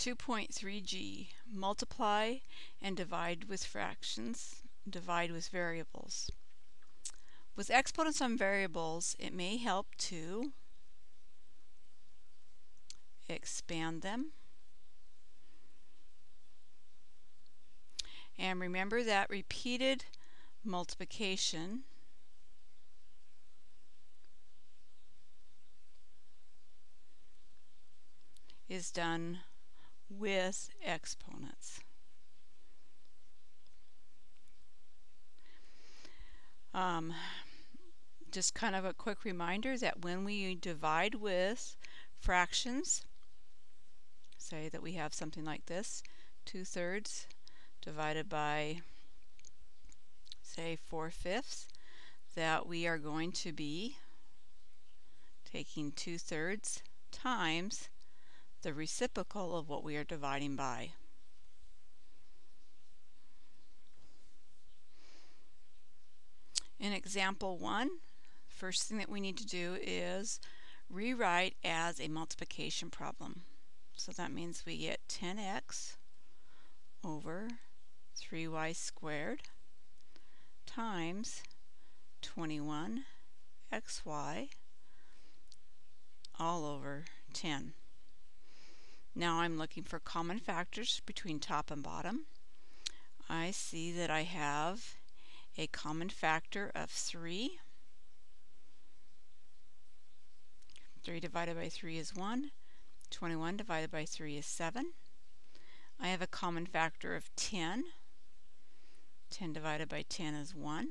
2.3g multiply and divide with fractions, divide with variables. With exponents on variables, it may help to expand them. And remember that repeated multiplication is done with exponents. Um, just kind of a quick reminder that when we divide with fractions, say that we have something like this, 2 thirds divided by, say, 4 fifths, that we are going to be taking 2 thirds times the reciprocal of what we are dividing by. In example 1, first thing that we need to do is rewrite as a multiplication problem. So that means we get 10x over 3y squared times 21xy all over 10. Now I'm looking for common factors between top and bottom. I see that I have a common factor of 3. 3 divided by 3 is 1. 21 divided by 3 is 7. I have a common factor of 10. 10 divided by 10 is 1.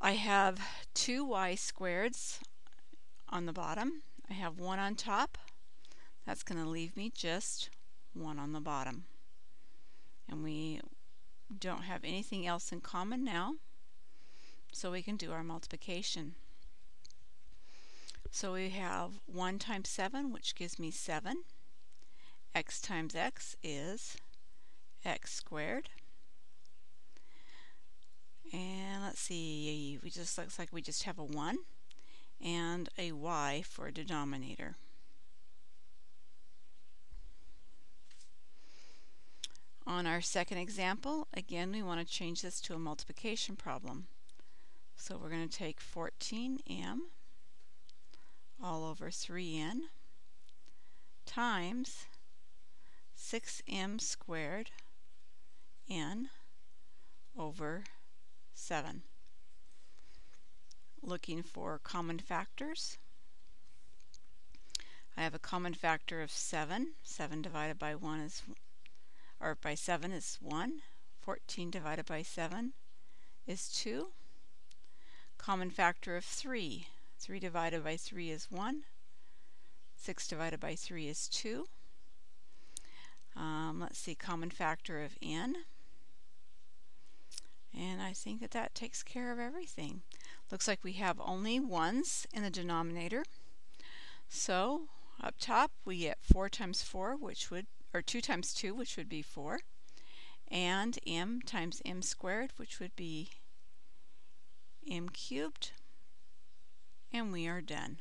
I have two y squareds on the bottom. I have one on top. That's going to leave me just one on the bottom. And we don't have anything else in common now, so we can do our multiplication. So we have 1 times 7, which gives me 7. x times x is x squared. And let's see, we just looks like we just have a 1 and a y for a denominator. On our second example, again, we want to change this to a multiplication problem. So we're going to take 14m all over 3n times 6m squared n over 7. Looking for common factors. I have a common factor of 7. 7 divided by 1 is or by 7 is 1. 14 divided by 7 is 2. Common factor of 3. 3 divided by 3 is 1. 6 divided by 3 is 2. Um, let's see, common factor of n. And I think that that takes care of everything. Looks like we have only ones in the denominator. So up top we get 4 times 4, which would or 2 times 2, which would be 4, and m times m squared, which would be m cubed, and we are done.